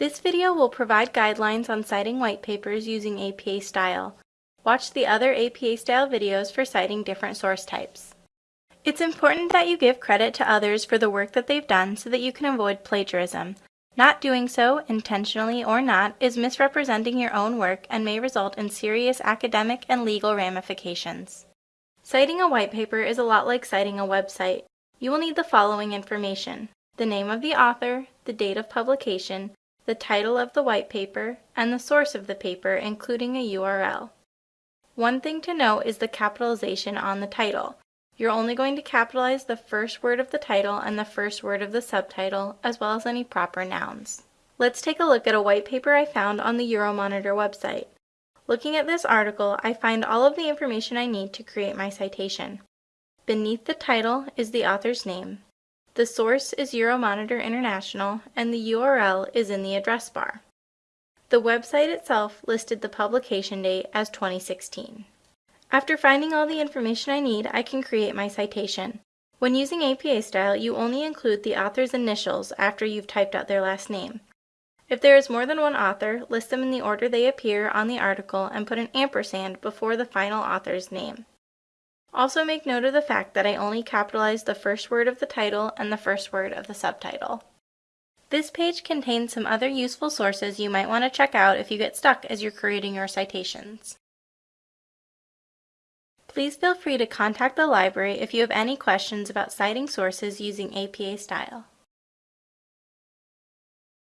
This video will provide guidelines on citing white papers using APA style. Watch the other APA style videos for citing different source types. It's important that you give credit to others for the work that they've done so that you can avoid plagiarism. Not doing so, intentionally or not, is misrepresenting your own work and may result in serious academic and legal ramifications. Citing a white paper is a lot like citing a website. You will need the following information. The name of the author, the date of publication, the title of the white paper, and the source of the paper, including a URL. One thing to note is the capitalization on the title. You're only going to capitalize the first word of the title and the first word of the subtitle, as well as any proper nouns. Let's take a look at a white paper I found on the Euromonitor website. Looking at this article, I find all of the information I need to create my citation. Beneath the title is the author's name. The source is Euromonitor International, and the URL is in the address bar. The website itself listed the publication date as 2016. After finding all the information I need, I can create my citation. When using APA style, you only include the author's initials after you've typed out their last name. If there is more than one author, list them in the order they appear on the article and put an ampersand before the final author's name. Also make note of the fact that I only capitalized the first word of the title and the first word of the subtitle. This page contains some other useful sources you might want to check out if you get stuck as you're creating your citations. Please feel free to contact the library if you have any questions about citing sources using APA style.